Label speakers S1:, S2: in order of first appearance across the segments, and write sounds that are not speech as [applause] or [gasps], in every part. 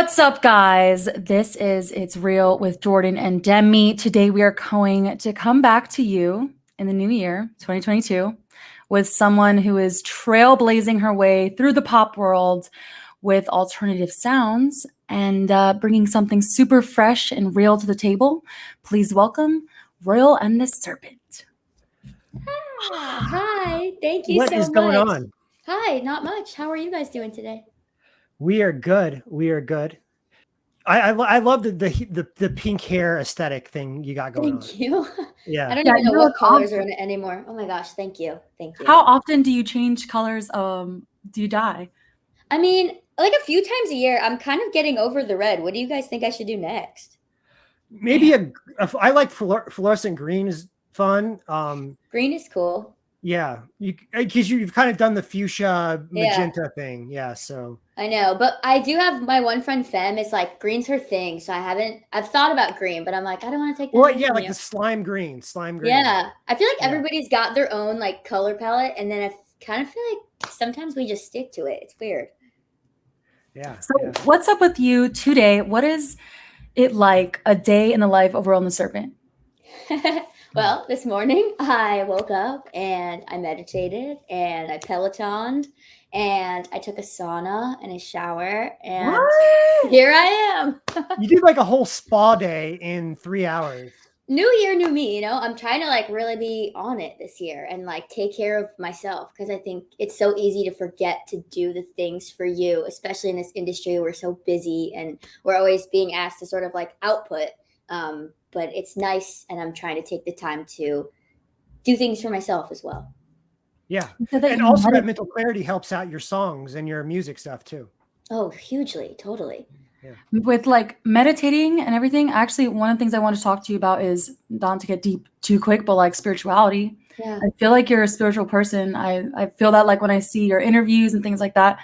S1: What's up, guys? This is It's Real with Jordan and Demi. Today, we are going to come back to you in the new year, 2022, with someone who is trailblazing her way through the pop world with alternative sounds and uh, bringing something super fresh and real to the table. Please welcome Royal and the Serpent.
S2: Ah, hi, thank you
S3: What
S2: so
S3: is
S2: much.
S3: going on?
S2: Hi, not much. How are you guys doing today?
S3: We are good. We are good. I I, I love the, the the the pink hair aesthetic thing you got going on.
S2: Thank you. [laughs] I don't
S1: Yeah,
S2: even know what colors
S1: awesome.
S2: are in it anymore. Oh my gosh, thank you. Thank you.
S1: How often do you change colors? Um, do you dye?
S2: I mean, like a few times a year, I'm kind of getting over the red. What do you guys think I should do next?
S3: Maybe a, a I like fluor- fluorescent green is fun. Um
S2: Green is cool.
S3: Yeah, you uh, because you've kind of done the fuchsia
S2: Yeah.
S3: magenta thing. Yeah, so
S2: I know, but I do have my one friend Fem is like green's her thing, so I haven't I've thought about green, but I'm like, I don't want to take that.
S3: well yeah, like
S2: you.
S3: the slime green, slime green.
S2: Yeah. I feel like
S3: Yeah.
S2: everybody's got their own like color palette, and then I kind of feel like sometimes we just stick to it. It's weird.
S3: Yeah.
S1: So,
S3: yeah.
S1: what's up with you today? What is it like a day in the life of Royal and the Serpent? [laughs]
S2: well, this morning I woke up and I meditated and I pelotoned and I took a sauna and a shower and here I am.
S3: You did like a whole spa day in three hours.
S2: New year, new me, you know. I'm trying to like really be on it this year and like take care of myself because I think it's so easy to forget to do the things for you, especially in this industry. We're so busy and we're always being asked to sort of like output. Um, but it's nice, and I'm trying to take the time to do things for myself as well.
S3: Yeah.
S1: You said that
S3: And also that mental clarity helps out your songs and your music stuff too.
S2: Oh, hugely, totally. Yeah.
S1: with like meditating and everything. Actually, one of the things I want to talk to you about is not to get deep too quick, but like spirituality.
S2: Yeah.
S1: I feel like you're a spiritual person. I, I feel that like when I see your interviews and things like that.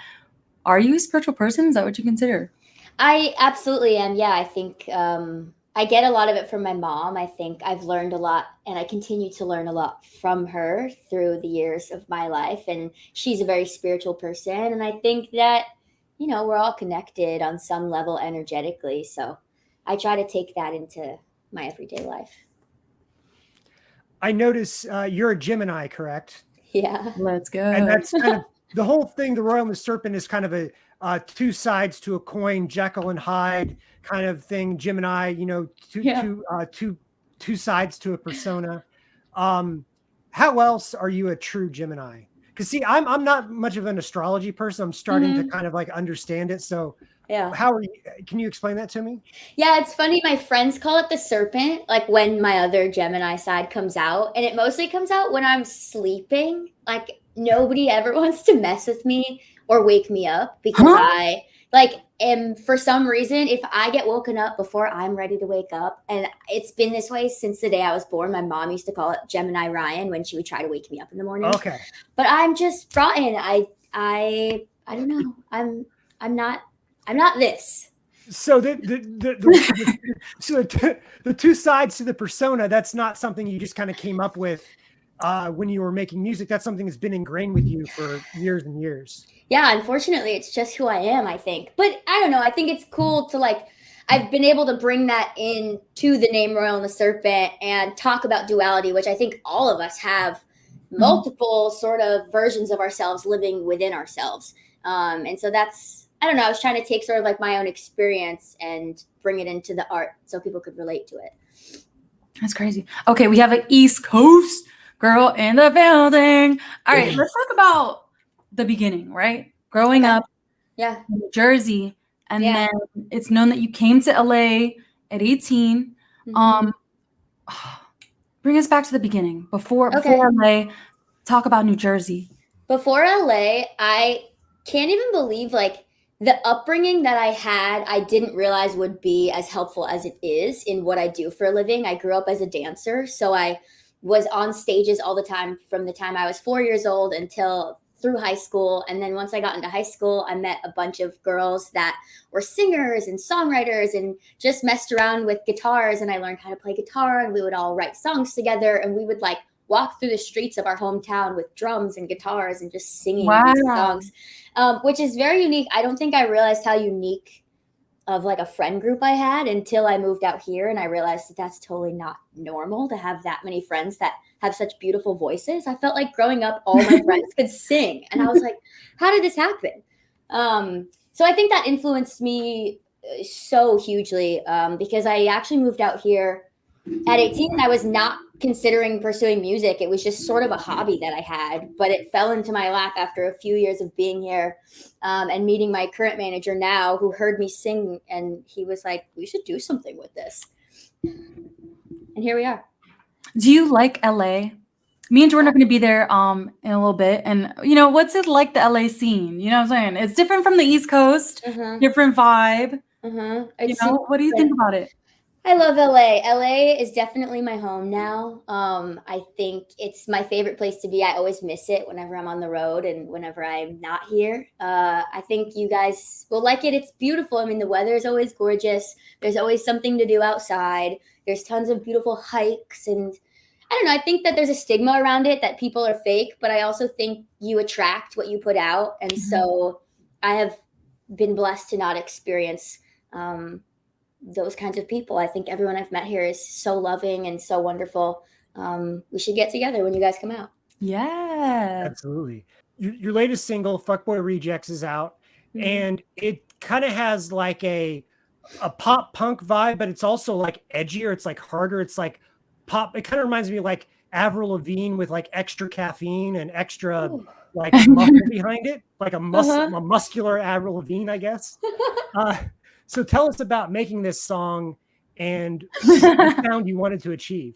S1: Are you a spiritual person? Is that what you consider?
S2: I absolutely am. Yeah, I think um, I get a lot of it from my mom. I think I've learned a lot and I continue to learn a lot from her through the years of my life. And she's a very spiritual person. And I think that, you know, we're all connected on some level energetically. So I try to take that into my everyday life.
S3: I notice uh, you're a Gemini, correct?
S2: Yeah.
S1: Let's go.
S3: and that's kind of the whole thing. The Royal and the Serpent is kind of a uh, two sides to a coin, Jekyll and Hyde kind of thing. Gemini, you know, two
S1: Yeah.
S3: two uh, two two sides to a persona. Um, how else are you a true Gemini? Because see, I'm I'm not much of an astrology person. I'm starting to kind of like understand it. So
S2: Yeah.
S3: how are you? Can you explain that to me?
S2: Yeah, it's funny. My friends call it the serpent, like when my other Gemini side comes out. And it mostly comes out when I'm sleeping. Like nobody ever [laughs] wants to mess with me or wake me up because
S1: Huh?
S2: I like am for some reason if I get woken up before I'm ready to wake up, and it's been this way since the day I was born. My mom used to call it Gemini Ryan when she would try to wake me up in the morning.
S3: Okay.
S2: But I'm just rotten. I I I don't know. I'm I'm not I'm not this.
S3: So the the, the, the so the, the two sides to the persona that's not something you just kind of came up with uh, when you were making music. That's something that's been ingrained with you for years and years.
S2: yeah unfortunately it's just who i am i think but i don't know i think it's cool to like i've been able to bring that in to the name royal and the serpent and talk about duality which i think all of us have multiple sort of versions of ourselves living within ourselves um, and so that's i don't know i was trying to take sort of like my own experience and bring it into the art so people could relate to it
S1: That's crazy. Okay, we have an East Coast girl in the building. All right, let's talk about the beginning, right? Growing
S2: Okay.
S1: up
S2: yeah
S1: in New Jersey, and
S2: Yeah.
S1: then it's known that you came to LA at 18.
S2: Mhm.
S1: Um, [sighs] bring us back to the beginning before
S2: Okay.
S1: before LA. Talk about New Jersey.
S2: before LA, I can't even believe like the upbringing that I had, I didn't realize would be as helpful as it is in what I do for a living. I grew up as a dancer, so I was on stages all the time from the time I was 4 years old until through high school and then once I got into high school, I met a bunch of girls that were singers and songwriters and just messed around with guitars and I learned how to play guitar and we would all write songs together and we would like walk through the streets of our hometown with drums and guitars and just singing these
S1: Wow.
S2: songs, um, which is very unique. I don't think I realized how unique of like a friend group I had until I moved out here and I realized that that's totally not normal to have that many friends that have such beautiful voices. I felt like growing up, all my [laughs] friends could sing. And I was like, how did this happen? Um, so I think that influenced me uh, so hugely um, because I actually moved out here at 18 I was not considering pursuing music. It was just sort of a hobby that I had, but it fell into my lap after a few years of being here um, and meeting my current manager now, who heard me sing, and he was like, "We should do something with this." And here we are.
S1: Do you like LA? Me and Jordan are going to be there um in a little bit, and you know what's it like the LA scene? You know what I'm saying? It's different from the East Coast,
S2: Uh-huh,
S1: different vibe.
S2: uh-huh.
S1: You know, what do you think about it?
S2: I love LA. LA is definitely my home now. Um, I think it's my favorite place to be. I always miss it whenever I'm on the road and whenever I'm not here. Uh, I think you guys will like it. It's beautiful. I mean, the weather is always gorgeous. There's always something to do outside. There's tons of beautiful hikes and I don't know. I think that there's a stigma around it that people are fake, but I also think you attract what you put out. And so I have been blessed to not experience um, those kinds of people. I think everyone I've met here is so loving and so wonderful. Um, we should get together when you guys come out.
S1: Yeah.
S3: Absolutely. Your, your latest single, "Fuckboy Rejects," is out,
S1: Mm-hmm.
S3: and it kind of has like a a pop punk vibe, but it's also like edgier. It's like harder. It's like pop. It kind of reminds me of like Avril Lavigne with like extra caffeine and extra
S2: Ooh.
S3: like muscle [laughs] behind it, like a, mus-
S2: Uh-huh.
S3: a muscular Avril Lavigne, I guess. [laughs] Uh, so tell us about making this song and [laughs] the sound you wanted to achieve.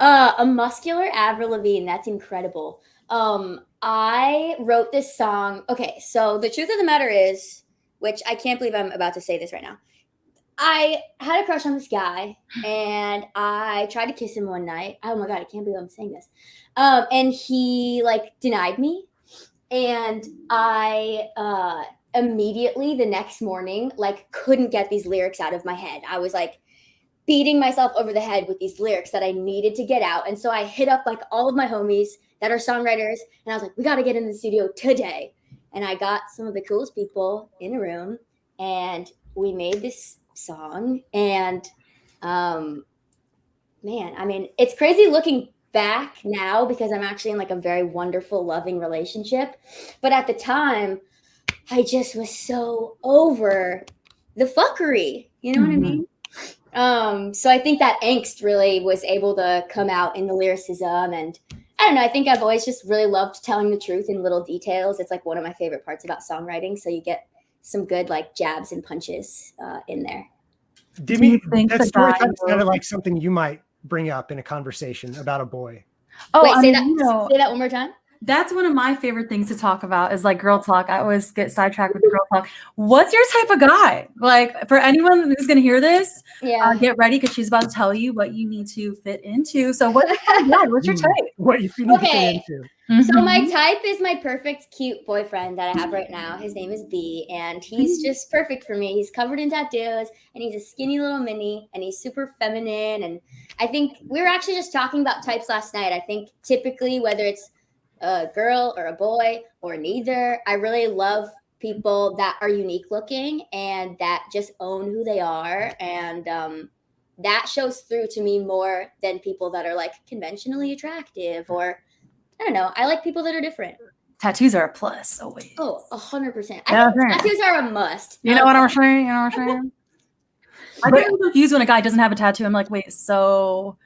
S2: Uh, a muscular Avril Lavigne. That's incredible. Um, I wrote this song. Okay, so the truth of the matter is, which I can't believe I'm about to say this right now. I had a crush on this guy, [sighs] and I tried to kiss him one night. Oh my god, I can't believe I'm saying this. Um, and he like denied me, and I uh immediately the next morning like couldn't get these lyrics out of my head. I was like beating myself over the head with these lyrics that I needed to get out. And so I hit up like all of my homies that are songwriters and I was like, we got to get in the studio today. And I got some of the coolest people in a room and we made this song. And um, man, I mean, it's crazy looking back now because I'm actually in like a very wonderful, loving relationship. But at the time, I just was so over the fuckery. You know what I
S1: Mhm.
S2: mean? Um, so I think that angst really was able to come out in the lyricism and I don't know, I think I've always just really loved telling the truth in little details. It's like one of my favorite parts about songwriting. So you get some good like jabs and punches uh, in there.
S3: Did
S1: Do you
S3: me,
S1: think
S3: that
S1: the
S3: story kind of sounded like something you might bring up in a conversation about a boy.
S1: Oh,
S2: Wait,
S1: I
S2: say
S1: mean,
S2: that
S1: you know,
S2: say that one more time.
S1: That's one of my favorite things to talk about is like girl talk. I always get sidetracked with girl talk. What's your type of guy? Like for anyone who's gonna hear this,
S2: Yeah.
S1: uh, get ready because she's about to tell you what you need to fit into. So what's your type? What's your [laughs]
S3: Mm.
S1: type?
S3: What you need to fit into.
S2: So my type is my perfect cute boyfriend that I have right now. His name is B, and he's just perfect for me. He's covered in tattoos, and he's a skinny little mini, and he's super feminine. And I think we were actually just talking about types last night. I think typically whether it's a girl or a boy or neither, I really love people that are unique looking and that just own who they are, and um, that shows through to me more than people that are like conventionally attractive or I don't know. I like people that are different.
S1: tattoos are a plus always.
S2: Oh, a hundred percent.
S1: Yeah,
S2: I think
S1: right.
S2: tattoos are a must.
S1: You know what I'm saying? You know what I'm saying? [laughs] I get confused when a guy doesn't have a tattoo. I'm like, wait, so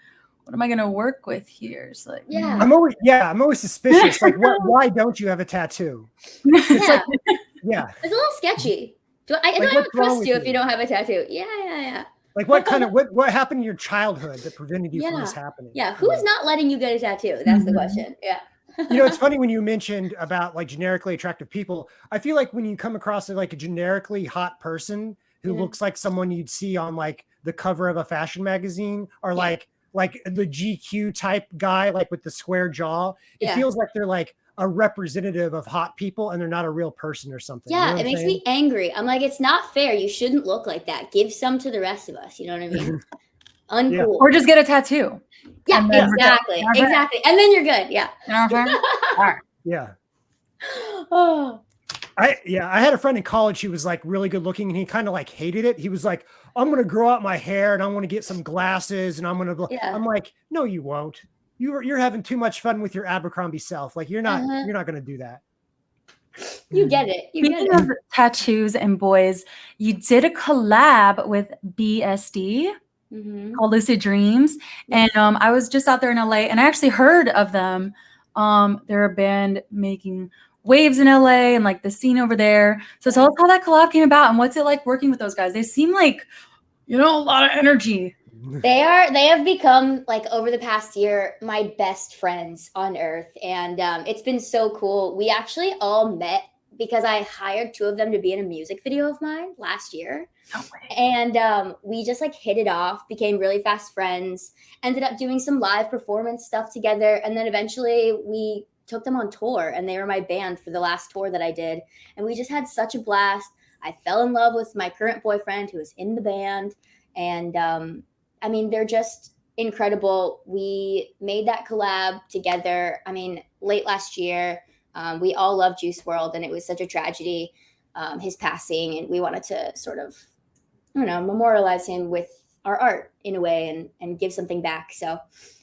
S1: what am I gonna work with here? It's like,
S2: Yeah.
S3: I'm always yeah, I'm always suspicious. [laughs] Like, what, why don't you have a tattoo? It's
S2: Yeah,
S3: like, yeah, [laughs]
S2: it's a little sketchy. Do I, I
S3: Like,
S2: don't trust you if
S3: you?
S2: you don't have a tattoo. Yeah, yeah, yeah.
S3: like what kind of what what happened in your childhood that prevented you from this happening?
S2: Yeah. Who's not letting you get a tattoo? That's the
S1: Mhm.
S2: question. Yeah.
S3: you know, it's [laughs] funny when you mentioned about like generically attractive people. I feel like when you come across like a generically hot person who
S2: Yeah.
S3: looks like someone you'd see on like the cover of a fashion magazine or
S2: Yeah.
S3: like like the GQ type guy, like with the square jaw, it
S2: Yeah.
S3: feels like they're like a representative of hot people and they're not a real person or something. You know
S2: Yeah, it makes
S3: saying?
S2: me angry. I'm like, it's not fair. You shouldn't look like that. Give some to the rest of us. You know what I mean? [laughs] Uncool.
S1: or just get a tattoo.
S2: Yeah,
S1: then we're good.
S2: exactly. Exactly. And then you're good. Yeah.
S1: You know what [laughs]
S3: Yeah. [gasps]
S2: oh.
S3: I yeah, I had a friend in college who was like really good looking and he kind of like hated it. He was like, I'm gonna grow out my hair and I'm gonna get some glasses and I'm gonna
S2: Yeah.
S3: I'm like, no, you won't. You're you're having too much fun with your Abercrombie self. Like you're not
S2: Uh-huh.
S3: you're not gonna do that.
S2: You get it. You get
S1: Speaking
S2: it.
S1: of tattoos and boys, you did a collab with BSD
S2: Mhm.
S1: called Lucid Dreams, and um, I was just out there in LA, and I actually heard of them. Um, they're a band making waves in LA and like the scene over there. So tell us how that collab came about and what's it like working with those guys? They seem like you know a lot of energy.
S2: They are. They have become like over the past year my best friends on earth, and um, it's been so cool. We actually all met because I hired two of them to be in a music video of mine last year,
S1: No way.
S2: and um, we just like hit it off, became really fast friends. Ended up doing some live performance stuff together, and then eventually we took them on tour, and they were my band for the last tour that I did, and we just had such a blast. I fell in love with my current boyfriend who was in the band, and um, I mean, they're just incredible. We made that collab together. I mean, late last year, um, we all love Juice WRLD, and it was such a tragedy, um, his passing, and we wanted to sort of, I don't know, memorialize him with our art in a way and and give something back. So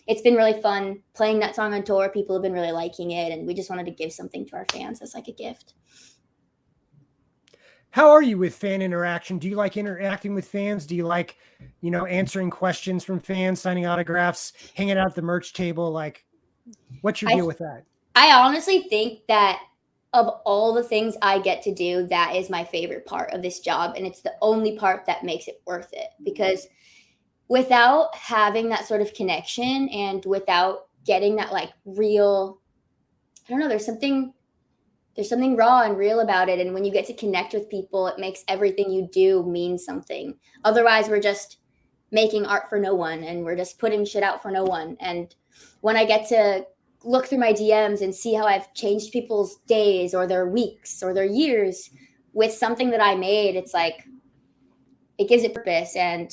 S2: it's been really fun playing that song on tour. People have been really liking it, and we just wanted to give something to our fans as like a gift.
S3: How are you with fan interaction? Do you like interacting with fans? Do you like, you know, answering questions from fans, signing autographs, hanging out at the merch table? Like, what's your
S2: I-
S3: deal with that?
S2: I honestly think that of all the things I get to do, that is my favorite part of this job. And it's the only part that makes it worth it because without having that sort of connection and without getting that like real, I don't know, there's something. There's something raw and real about it. And when you get to connect with people, it makes everything you do mean something. Otherwise, we're just making art for no one and we're just putting shit out for no one. And when I get to look through my DMs and see how I've changed people's days or their weeks or their years with something that I made, it's like it gives it purpose. And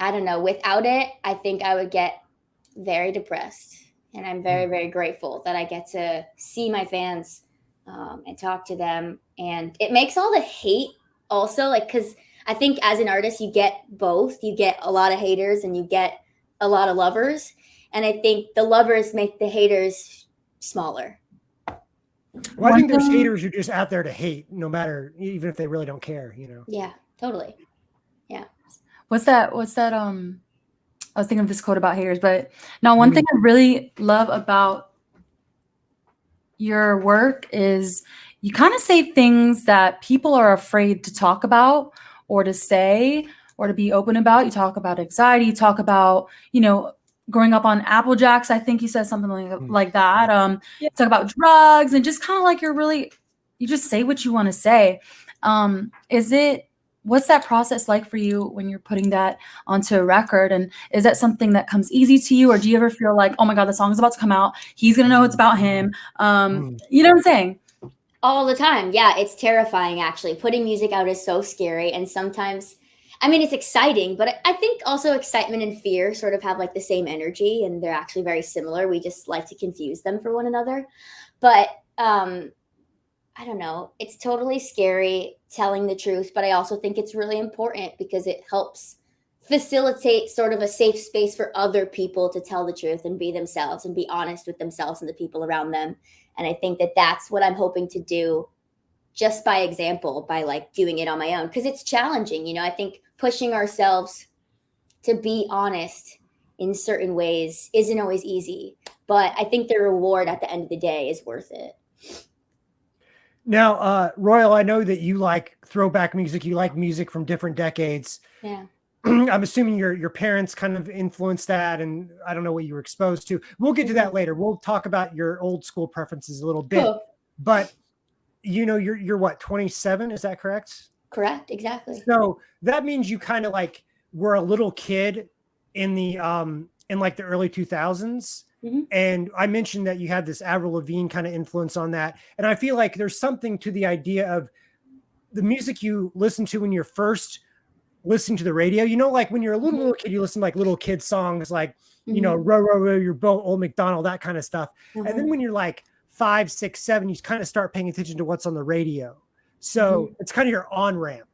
S2: I don't know, without it, I think I would get very depressed. And I'm very, very grateful that I get to see my fans um, and talk to them. And it makes all the hate also like, because I think as an artist, you get both. You get a lot of haters and you get a lot of lovers. And I think the lovers make the haters smaller.
S3: Well, I think there's
S1: One
S3: haters who are just out there to hate, no matter, even if they really don't care, you know.
S2: Yeah, totally.
S1: What's that? What's that? Um, I was thinking of this quote about haters, but now one thing I really love about your work is you kind of say things that people are afraid to talk about or to say or to be open about. You talk about anxiety, you talk about, you know, growing up on Apple Jacks. I think you said something like,
S3: Mm.
S1: like that. Um,
S2: Yeah.
S1: talk about drugs and just kind of like you're really, you just say what you want to say. Um, is it, what's that process like for you when you're putting that onto a record? And is that something that comes easy to you? Or do you ever feel like, oh my God, the song's about to come out. He's going to know it's about him. Um,
S3: Mm.
S1: you know what I'm saying?
S2: All the time. Yeah, it's terrifying actually. Putting music out is so scary. And sometimes, I mean, it's exciting, but I- I think also excitement and fear sort of have like the same energy and they're actually very similar. We just like to confuse them for one another. But um, I don't know. It's totally scary telling the truth, but I also think it's really important because it helps facilitate sort of a safe space for other people to tell the truth and be themselves and be honest with themselves and the people around them. And I think that that's what I'm hoping to do just by example, by like doing it on my own. Cause it's challenging. You know, I think pushing ourselves to be honest in certain ways isn't always easy. But I think the reward at the end of the day is worth it.
S3: Now, uh, Royal, I know that you like throwback music. You like music from different decades.
S2: Yeah. [clears throat]
S3: I'm assuming your your parents kind of influenced that, and I don't know what you were exposed to. We'll get to that later. We'll talk about your old school preferences a little bit.
S2: Cool.
S3: But you know, you're you're what 27? Is that correct?
S2: Correct. Exactly.
S3: So that means you kind of like were a little kid in the um in like the early 2000s.
S2: Mhm.
S3: And I mentioned that you had this Avril Lavigne kind of influence on that. And I feel like there's something to the idea of the music you listen to when you're first listening to the radio. You know, like when you're a little,
S2: Mhm.
S3: little kid, you listen to like little kid songs like, you know,
S2: Mhm.
S3: row, row, row your boat, old McDonald, that kind of stuff.
S2: Mhm.
S3: And then when you're like five, six, seven, you kind of start paying attention to what's on the radio. So it's kind of your on ramp.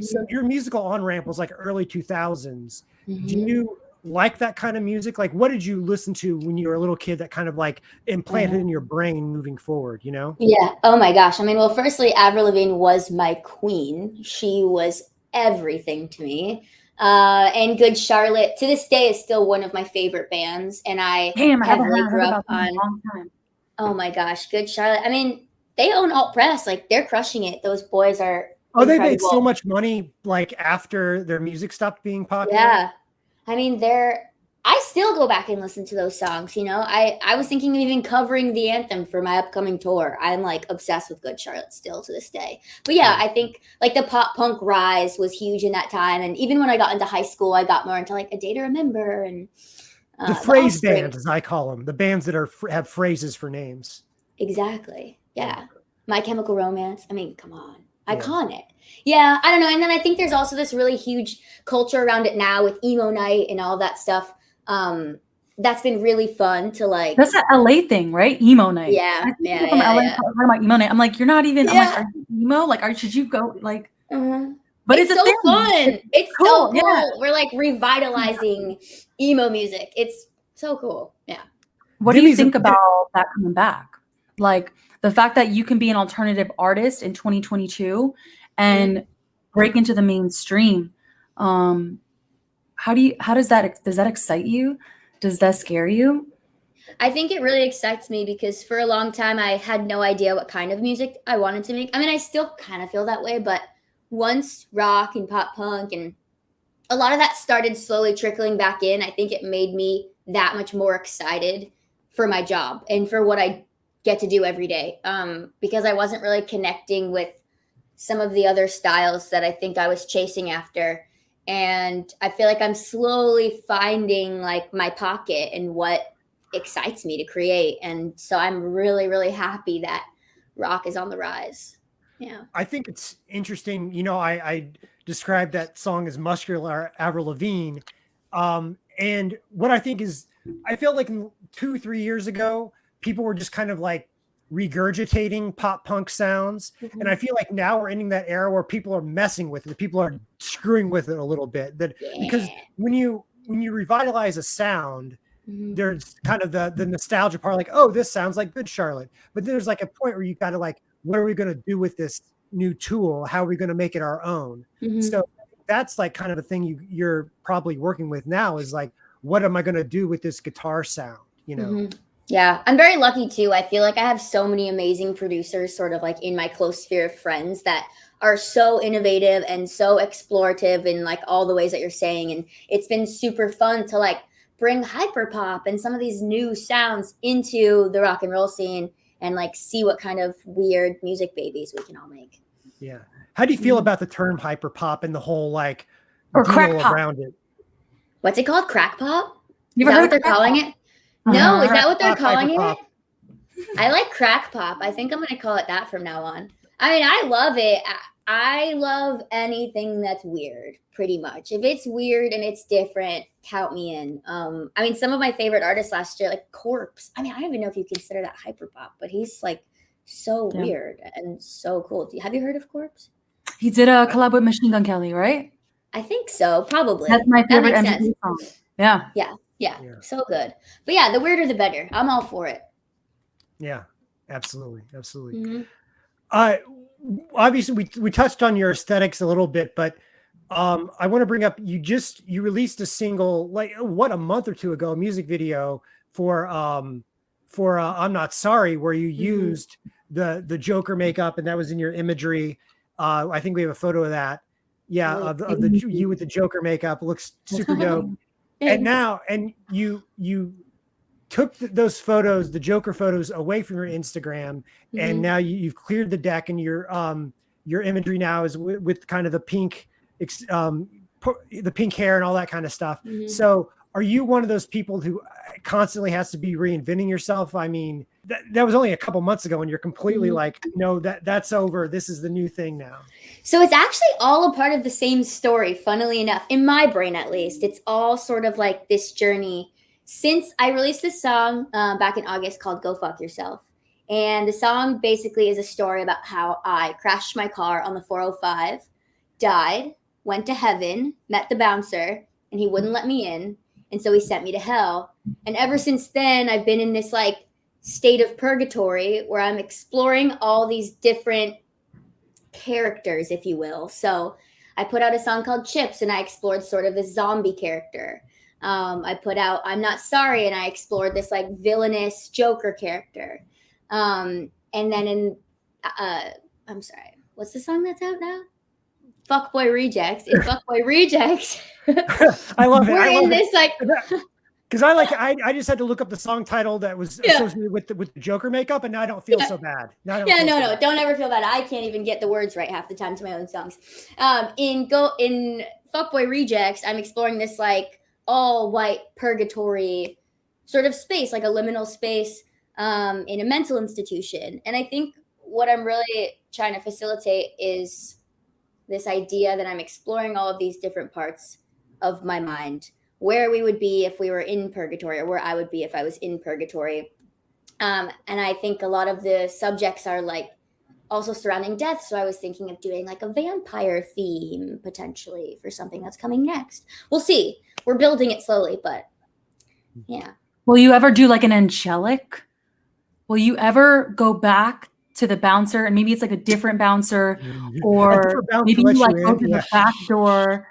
S3: So your musical on ramp was like early 2000s. Do you like that kind of music? Like, what did you listen to when you were a little kid that kind of like implanted in your brain moving forward? You know?
S2: Yeah. Oh my gosh. I mean, well, firstly, Avril Lavigne was my queen. She was everything to me. Uh, and Good Charlotte to this day is still one of my favorite bands. And I
S1: Damn, I haven't
S2: heavily
S1: heard
S2: grew
S1: about
S2: up
S1: in
S2: on
S1: a long time.
S2: Oh my gosh, Good Charlotte. I mean, they own alt press. Like they're crushing it. Those boys are.
S3: Oh, they made so much money like after their music stopped being popular.
S2: Yeah. I mean, they're. I still go back and listen to those songs. You know, I I was thinking of even covering the anthem for my upcoming tour. I'm like obsessed with Good Charlotte still to this day. But yeah, I think like the pop punk rise was huge in that time, and even when I got into high school, I got more into like a day to remember and uh,
S3: the phrase
S2: Offspring.
S3: bands, as I call them, the bands that are have phrases for names.
S2: Exactly. Yeah. My Chemical Romance. I mean, come on.
S3: Yeah.
S2: Iconic. Yeah, I don't know. And then I think there's also this really huge culture around it now with emo night and all that stuff. Um, that's been really fun to like.
S1: That's an LA thing, right? Emo night.
S2: Yeah,
S1: I think
S2: yeah,
S1: people from
S2: yeah,
S1: LA
S2: yeah.
S1: talking about emo night. I'm like, you're not even. I'm
S2: Yeah.
S1: like, are you emo? Like, are should you go? Like,
S2: Uh-huh.
S1: but
S2: it's,
S1: it's,
S2: so
S1: thing.
S2: fun. It's
S1: cool,
S2: so cool.
S1: yeah.
S2: We're like revitalizing emo music. It's so cool. Yeah.
S1: What do you think about that coming back? Like the fact that you can be an alternative artist in 2022 and break into the mainstream. Um, how do you? How does that? Does that excite you? Does that scare you?
S2: I think it really excites me because for a long time I had no idea what kind of music I wanted to make. I mean, I still kind of feel that way, but once rock and pop punk and a lot of that started slowly trickling back in, I think it made me that much more excited for my job and for what I get to do every day. Um, because I wasn't really connecting with some of the other styles that I think I was chasing after. And I feel like I'm slowly finding like my pocket and what excites me to create. And so I'm really, really happy that rock is on the rise. Yeah.
S3: I think it's interesting. You know, I, I described that song as muscular Avril Lavigne. Um, and what I think is, I feel like two, three years ago, people were just kind of like regurgitating pop punk sounds. And I feel like now we're ending that era where people are messing with it. People are screwing with it a little bit. That because when you when you revitalize a sound,
S2: Mhm.
S3: there's kind of the the nostalgia part, like, oh, this sounds like good Charlotte. But there's like a point where you got to like, what are we going to do with this new tool? How are we going to make it our own?
S2: Mhm.
S3: So that's like kind of the thing you you're probably working with now is like, what am I going to do with this guitar sound? You know,
S2: Mhm. Yeah, I'm very lucky too. I feel like I have so many amazing producers, sort of like in my close sphere of friends that are so innovative and so explorative in like all the ways that you're saying. And it's been super fun to like bring hyperpop and some of these new sounds into the rock and roll scene and like see what kind of weird music babies we can all make.
S3: yeah. How do you feel
S2: Mhm.
S3: about the term hyper pop and the whole like
S1: Or crack
S3: deal
S1: pop.
S3: around it?
S2: What's it called? Crack pop?
S1: You
S2: Is
S1: ever heard
S2: what they're calling
S1: pop?
S2: it? No, is
S1: Uh-huh.
S2: that what they're calling it?
S3: pop.
S2: I like crack pop. I think I'm gonna call it that from now on. I mean, I love it. I, I love anything that's weird, pretty much. If it's weird and it's different, count me in. Um, I mean, some of my favorite artists last year, like Corpse. I mean, I don't even know if you consider that hyperpop, but he's like so
S1: Yeah.
S2: weird and so cool. Do you, have you heard of Corpse?
S1: He did a collab with Machine Gun Kelly, right?
S2: I think so, probably.
S1: That's my
S2: That
S1: favorite
S2: makes
S1: MTV
S2: sense.
S1: song. Yeah.
S2: Yeah,
S3: Yeah.
S2: so good. But yeah, the weirder the better. I'm all for it.
S3: Yeah, absolutely, absolutely.
S2: Mhm.
S3: Uh, obviously, we we touched on your aesthetics a little bit, but um, I want to bring up you just you released a single like what a month or two ago, a music video for um for uh, I'm not sorry, where you used the the Joker makeup and that was in your imagery. Uh, I think we have a photo of that. Yeah,
S2: Oh,
S3: of, the- of the
S1: you.
S3: you with the Joker makeup looks super dope [laughs] and now and you you took th- those photos the joker photos away from your instagram and
S2: Mhm.
S3: now you, you've cleared the deck and your um your imagery now is with, kind of the pink ex- um the pink hair and all that kind of stuff
S2: Mhm.
S3: so are you one of those people who uh, constantly has to be reinventing yourself i mean that, that was only a couple months ago and you're completely
S2: Mhm.
S3: like no that that's over this is the new thing now
S2: So it's actually all a part of the same story, funnily enough, in my brain at least. It's all sort of like this journey since I released this song uh, back in August called Go Fuck Yourself. And the song basically is a story about how I crashed my car on the 405, died, went to heaven, met the bouncer, and he wouldn't let me in. And so he sent me to hell. And ever since then, I've been in this like state of purgatory where I'm exploring all these different characters, if you will. So I put out a song called Chips and I explored sort of the zombie character. Um, I put out I'm Not Sorry and I explored this like villainous Joker character. Um, and then in, uh, I'm sorry, what's the song that's out now? Fuckboy Rejects. In Fuckboy [laughs] Rejects. [laughs]
S3: I love it.
S2: We're
S3: love
S2: in
S3: it.
S2: this like
S3: Because I like I, I just had to look up the song title that was
S2: Yeah.
S3: associated with the, with the Joker makeup, and now I don't feel
S2: Yeah.
S3: so bad. Now
S2: yeah no
S3: so
S2: no
S3: bad.
S2: don't ever feel bad i can't even get the words right half the time to my own songs um in go in fuckboy rejects i'm exploring this like all white purgatory sort of space like a liminal space um in a mental institution and i think what i'm really trying to facilitate is this idea that i'm exploring all of these different parts of my mind where we would be if we were in purgatory or where i would be if i was in purgatory um, and I think a lot of the subjects are like also surrounding death. So I was thinking of doing like a vampire theme potentially for something that's coming next. We'll see. We're building it slowly, but yeah.
S1: Will you ever do like an angelic? Will you ever go back to the bouncer and maybe it's like a different bouncer or
S3: different bouncer
S1: maybe you like open
S3: yeah.
S1: the back door?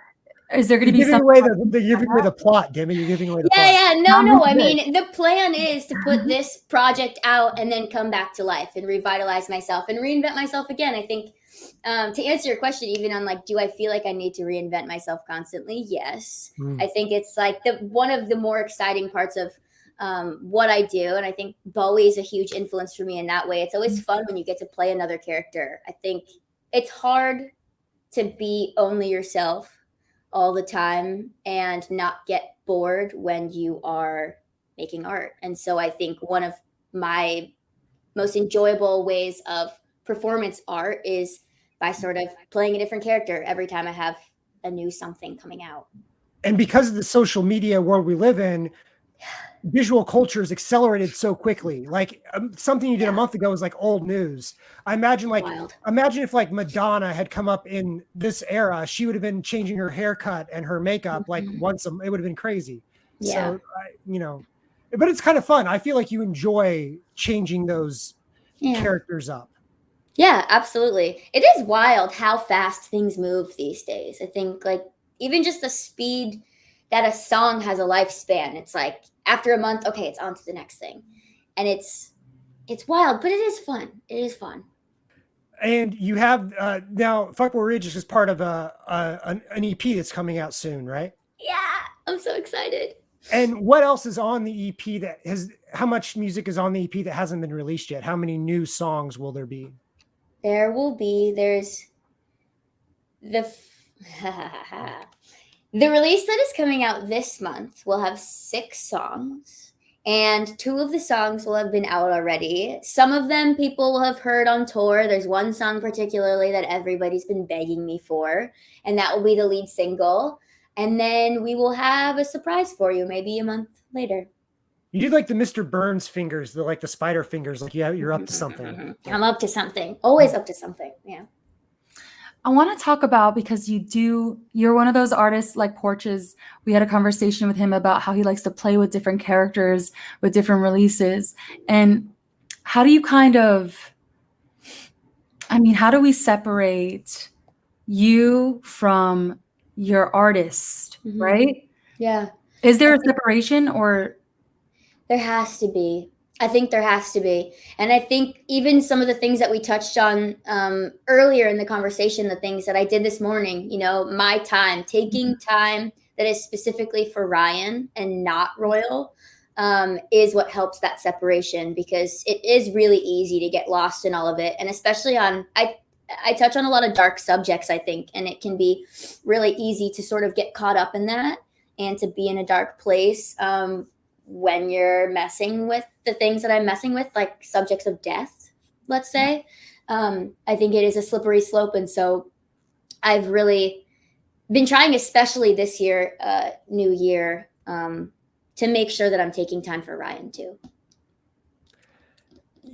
S1: Is there going to
S3: You're
S1: be
S3: giving away the, the you're giving away the plot, Demi. You're giving away the
S2: Yeah,
S3: plot.
S2: yeah. No, no. I mean, the plan is to put this project out and then come back to life and revitalize myself and reinvent myself again. I think um, to answer your question, even on like, do I feel like I need to reinvent myself constantly? Yes.
S3: Mm.
S2: I think it's like the one of the more exciting parts of um, what I do, and I think Bowie is a huge influence for me in that way. It's always fun when you get to play another character. I think it's hard to be only yourself all the time and not get bored when you are making art. And so I think one of my most enjoyable ways of performance art is by sort of playing a different character every time I have a new something coming out.
S3: And because of the social media world we live in, [sighs] [sighs] visual culture is accelerated so quickly. [laughs] Like um, something you did a month ago is like old news. I imagine like
S2: Wild.
S3: imagine if like Madonna had come up in this era, she would have been changing her haircut and her makeup like
S2: Mhm.
S3: once a it would have been crazy.
S2: Yeah.
S3: So I, you know, but it's kind of fun. I feel like you enjoy changing those
S2: Yeah.
S3: characters up.
S2: Yeah, absolutely. It is wild how fast things move these days. I think like even just the speed that a song has a lifespan. It's like after a month, okay, it's on to the next thing. And it's it's wild, but it is fun. It is fun.
S3: And you have uh, now Fuckboy Rejects is just part of a, a an, EP that's coming out soon, right?
S2: Yeah, I'm so excited.
S3: And what else is on the EP that has how much music is on the EP that hasn't been released yet? How many new songs will there be?
S2: There will be there's the [laughs] the release that is coming out this month will have six songs and two of the songs will have been out already. Some of them people will have heard on tour. There's one song particularly that everybody's been begging me for and that will be the lead single. And then we will have a surprise for you maybe a month later.
S3: You did like the Mr. Burns fingers, the like the spider fingers, like yeah, you're up to something. [laughs]
S2: i'm up to something. Always up to something yeah
S1: I want to talk about because you do, you're one of those artists like Porches. We had a conversation with him about how he likes to play with different characters with different releases. And how do you kind of, I mean, how do we separate you from your artist,
S2: Mhm.
S1: right?
S2: yeah
S1: Is there a separation or
S2: There has to be. I think there has to be. And I think even some of the things that we touched on um, earlier in the conversation, the things that I did this morning, you know, my time, taking time that is specifically for Ryan and not Royal um, is what helps that separation because it is really easy to get lost in all of it. And especially on, I, I touch on a lot of dark subjects, I think, and it can be really easy to sort of get caught up in that and to be in a dark place. Um, when you're messing with the things that I'm messing with, like subjects of death, let's say, um, I think it is a slippery slope. And so I've really been trying, especially this year, uh, new year, um, to make sure that I'm taking time for Ryan too.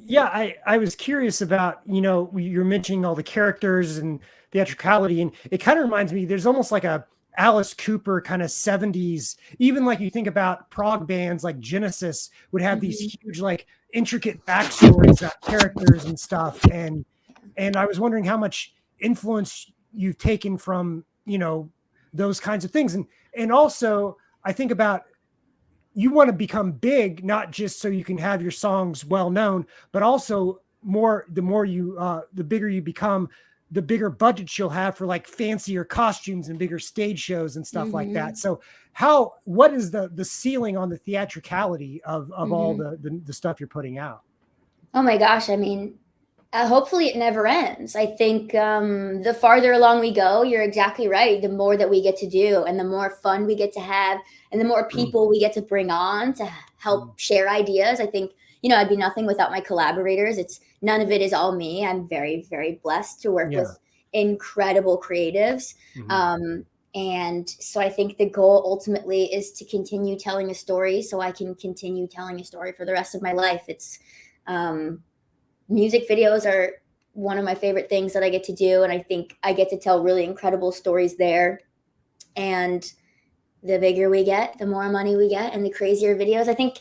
S3: yeah, I, I was curious about, you know, you're mentioning all the characters and theatricality, and it kind of reminds me, there's almost like a Alice Cooper kind of 70s, even like you think about prog bands like Genesis would have these
S2: Mm-hmm.
S3: huge, like intricate backstories about characters and stuff. And and I was wondering how much influence you've taken from, you know, those kinds of things. And and also I think about you want to become big, not just so you can have your songs well known, but also more the more you uh the bigger you become, the bigger budget you'll have for like fancier costumes and bigger stage shows and stuff like that. So how what is the the ceiling on the theatricality of of all the, the the stuff you're putting out?
S2: Oh my gosh, I mean, uh, hopefully it never ends. I think um, the farther along we go, you're exactly right. The more that we get to do, and the more fun we get to have, and the more people we get to bring on to help share ideas. I think you know I'd be nothing without my collaborators. It's none of it is all me. I'm very very blessed to work
S3: Yeah.
S2: with incredible creatives.
S3: Mhm.
S2: Um, and so I think the goal ultimately is to continue telling a story so I can continue telling a story for the rest of my life. It's um, music videos are one of my favorite things that I get to do. And I think I get to tell really incredible stories there. And the bigger we get, the more money we get, and the crazier videos. I think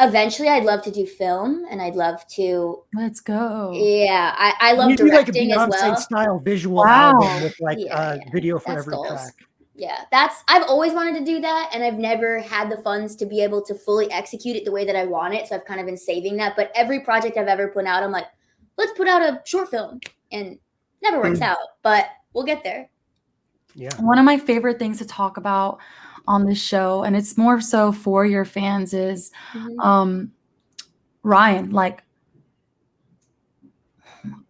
S2: eventually I'd love to do film and I'd love to,
S1: Let's go.
S2: yeah, I, I love
S3: you do like a
S2: directing as well.
S3: style visual
S1: Wow.
S3: album with like
S2: Yeah,
S3: uh,
S2: yeah.
S3: video for
S2: That's
S3: every
S2: goals.
S3: track.
S2: yeah that's i've always wanted to do that and i've never had the funds to be able to fully execute it the way that i want it so i've kind of been saving that but every project i've ever put out i'm like let's put out a short film and never works
S3: Mm.
S2: out but we'll get there
S3: Yeah.
S1: One of my favorite things to talk about on this show, and it's more so for your fans, is um Ryan, like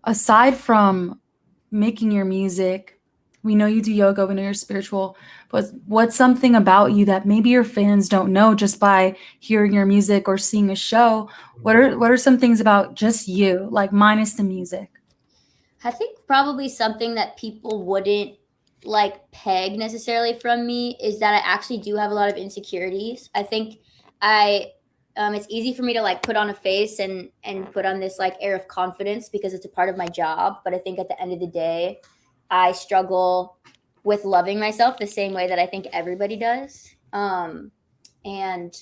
S1: aside from making your music, we know you do yoga, we know you're spiritual, but what's something about you that maybe your fans don't know just by hearing your music or seeing a show? What are what are some things about just you, like minus the music?
S2: I think probably something that people wouldn't like peg necessarily from me is that I actually do have a lot of insecurities. I think I um, it's easy for me to like put on a face and and put on this like air of confidence because it's a part of my job. But I think at the end of the day, I struggle with loving myself the same way that I think everybody does. Um, and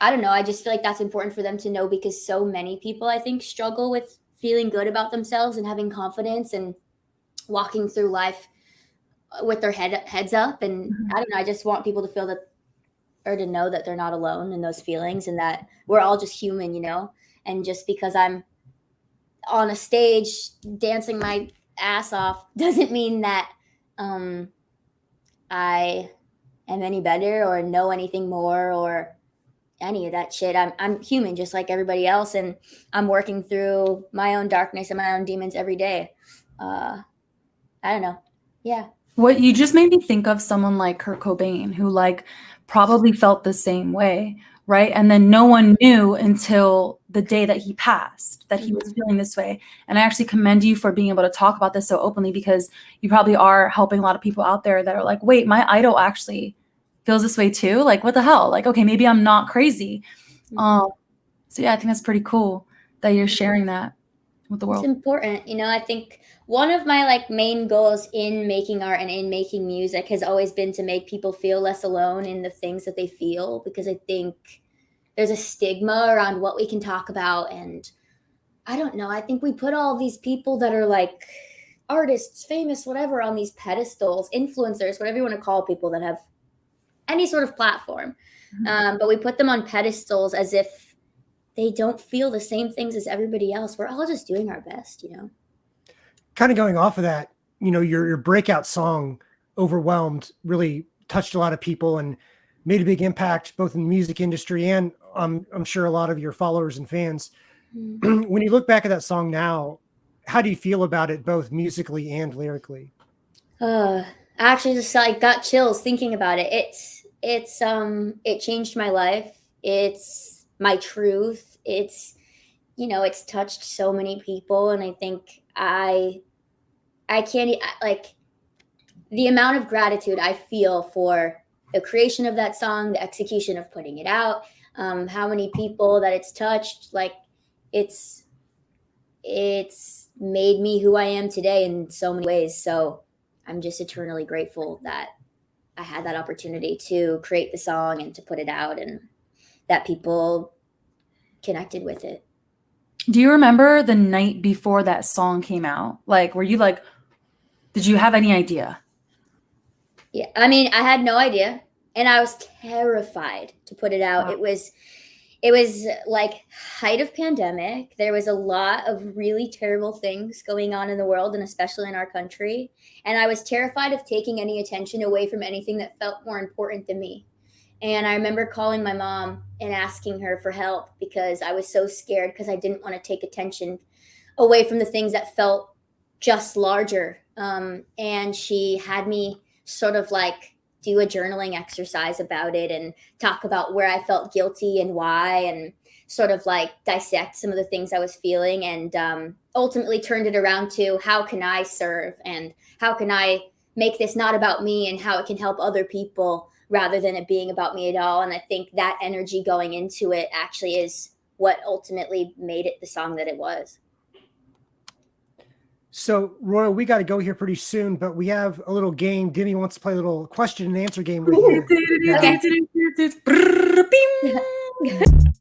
S2: I don't know. I just feel like that's important for them to know because so many people I think struggle with feeling good about themselves and having confidence and walking through life with their head heads up and
S1: Mhm.
S2: I don't know I just want people to feel that or to know that they're not alone in those feelings and that we're all just human you know and just because I'm on a stage dancing my ass off [laughs] doesn't mean that um I am any better or know anything more or any of that shit. I'm I'm human just like everybody else and I'm working through my own darkness and my own demons every day. Uh I don't know. Yeah.
S1: What you just made me think of someone like Kurt Cobain, who like probably felt the same way, right? And then no one knew until the day that he passed that he was feeling this way. And I actually commend you for being able to talk about this so openly because you probably are helping a lot of people out there that are like, wait, my idol actually feels this way too. Like, what the hell? Like, okay, maybe I'm not crazy. Um, so yeah, I think that's pretty cool that you're sharing that with the
S2: It's important. You know, I think one of my like main goals in making art and in making music has always been to make people feel less alone in the things that they feel because I think there's a stigma around what we can talk about and I don't know. I think we put all these people that are like artists, famous, whatever on these pedestals, influencers, whatever you want to call people that have any sort of platform.
S1: Mhm.
S2: Um, but we put them on pedestals as if they don't feel the same things as everybody else. We're all just doing our best, you know.
S3: kind of going off of that, you know, your your breakout song "Overwhelmed" really touched a lot of people and made a big impact both in the music industry and um, I'm sure a lot of your followers and fans. [clears throat] when you look back at that song now, how do you feel about it, both musically and lyrically?
S2: Uh, I actually just like got chills thinking about it. It's it's um it changed my life. It's my truth. It's you know it's touched so many people, and I think I I can't like the amount of gratitude I feel for the creation of that song, the execution of putting it out, um, how many people that it's touched. Like it's it's made me who I am today in so many ways. So I'm just eternally grateful that I had that opportunity to create the song and to put it out and that people connected with it.
S1: Do you remember the night before that song came out? Like, were you like, did you have any idea?
S2: Yeah, I mean, I had no idea, and I was terrified to put it out.
S1: Wow.
S2: It was, it was like height of pandemic. There was a lot of really terrible things going on in the world, and especially in our country. And I was terrified of taking any attention away from anything that felt more important than me. And I remember calling my mom and asking her for help because I was so scared because I didn't want to take attention away from the things that felt just larger. Um, and she had me sort of like do a journaling exercise about it and talk about where I felt guilty and why, and sort of like dissect some of the things I was feeling, and um, ultimately turned it around to how can I serve and how can I make this not about me and how it can help other people rather than it being about me at all. And I think that energy going into it actually is what ultimately made it the song that it was.
S3: So, Royal, we got to go here pretty soon, but we have a little game. Demi wants to play a little question and answer game with you. [laughs]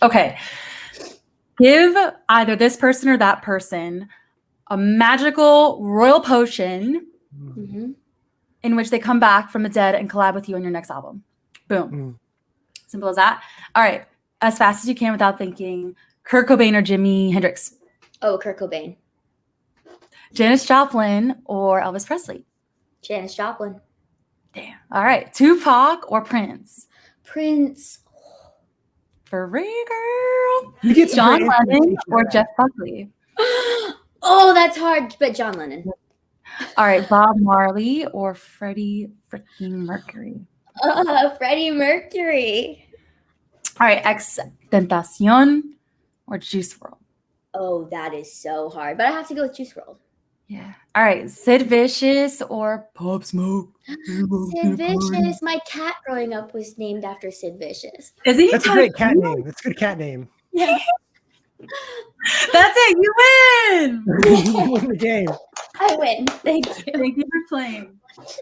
S1: Okay. Give either this person or that person a magical royal potion
S2: Mhm.
S1: in which they come back from the dead and collab with you on your next album. Boom.
S3: Mm.
S1: Simple as that. All right. As fast as you can without thinking. Kurt Cobain or Jimi Hendrix?
S2: Oh, Kurt Cobain,
S1: Janis Joplin or Elvis Presley?
S2: Janis Joplin,
S1: Damn. All right. Tupac or Prince?
S2: Prince.
S1: For real, girl.
S3: You get some
S1: John Lennon or. Jeff Buckley? [gasps] [gasps]
S2: oh, that's hard, but John Lennon.
S1: All right. Bob Marley or Freddie freaking Mercury?
S2: Uh, Freddie Mercury.
S1: All right. Ex Tentacion or Juice WRLD?
S2: Oh, that is so hard, but I have to go with Juice WRLD.
S1: Yeah. All right. Sid Vicious or Pop Smoke? [gasps]
S2: Sid Vicious. My cat growing up was named after Sid Vicious.
S1: Is he?
S3: That's a great cat name. That's a good cat name.
S2: Yeah.
S1: That's it. You win.
S3: You win the game. [laughs]
S2: I win. Thank you.
S1: Thank you for playing.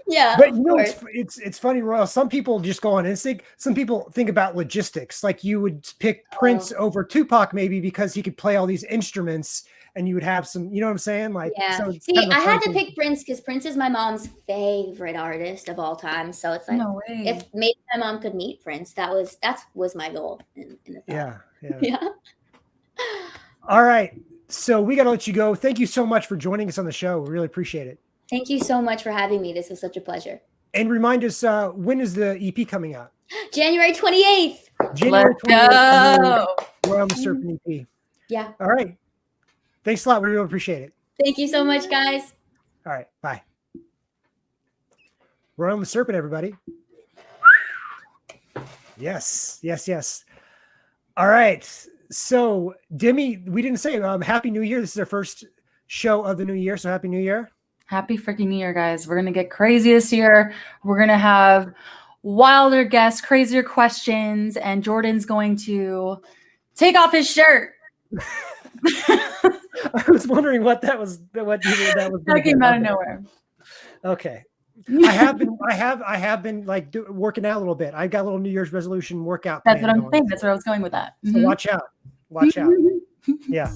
S2: Yeah.
S3: But you know, it's, it's it's funny, Royal. Some people just go on instinct. Some people think about logistics. Like you would pick Prince
S2: Oh.
S3: over Tupac, maybe because he could play all these instruments, and you would have some. You know what I'm saying? Like,
S2: Yeah.
S3: so
S2: See,
S3: kind of a
S2: I had to
S3: thing.
S2: pick Prince because Prince is my mom's favorite artist of all time. So it's like,
S1: No way.
S2: if maybe my mom could meet Prince, that was that was my goal in, in the thought.
S3: Yeah, yeah. [laughs]
S2: Yeah.
S3: All right. So we got to let you go. Thank you so much for joining us on the show. We really appreciate it.
S2: Thank you so much for having me. This was such a pleasure.
S3: And remind us uh, when is the EP coming out?
S2: January 28th.
S3: January
S1: Let's
S3: 28th,
S1: go.
S3: Royal and the Serpent EP.
S2: Yeah.
S3: All right. Thanks a lot. We really appreciate it.
S2: Thank you so much, guys.
S3: All right. Bye. Royal and the Serpent, everybody. Yes. Yes. Yes. All right. So, Demi, we didn't say um, Happy New Year. This is our first show of the new year. So, Happy New Year.
S1: Happy freaking New Year, guys. We're going to get crazy this year. We're going to have wilder guests, crazier questions, and Jordan's going to take off his shirt. [laughs] [laughs]
S3: I was wondering what that was. What that was.
S1: that came out of nowhere.
S3: Okay. I have been, I have, I have been like do, working out a little bit. I got a little New Year's resolution workout.
S1: That's what I'm
S3: going.
S1: saying. That's where I was going with that.
S3: So
S1: Mhm.
S3: watch out. Watch out. Yeah.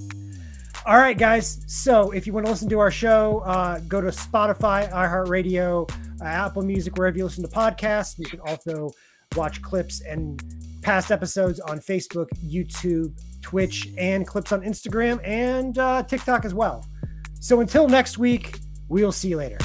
S3: All right, guys. So if you want to listen to our show, uh, go to Spotify, iHeartRadio, uh, Apple Music, wherever you listen to podcasts. You can also watch clips and past episodes on Facebook, YouTube, Twitch, and clips on Instagram and uh, TikTok as well. So until next week, we'll see you later.